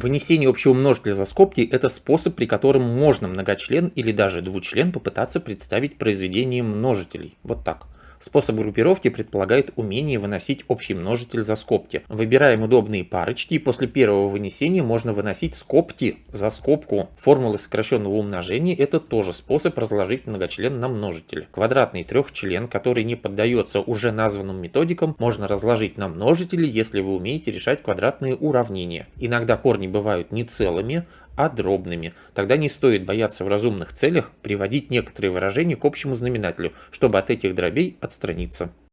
Вынесение общего множителя за скобки – это способ, при котором можно многочлен или даже двучлен попытаться представить произведением множителей. Вот так. Способ группировки предполагает умение выносить общий множитель за скобки. Выбираем удобные парочки и после первого вынесения можно выносить скобки за скобку. Формулы сокращенного умножения – это тоже способ разложить многочлен на множители. Квадратный трехчлен, который не поддается уже названным методикам, можно разложить на множители, если вы умеете решать квадратные уравнения. Иногда корни бывают не целыми, а дробными. Тогда не стоит бояться в разумных целях приводить некоторые выражения к общему знаменателю, чтобы от этих дробей отстраниться.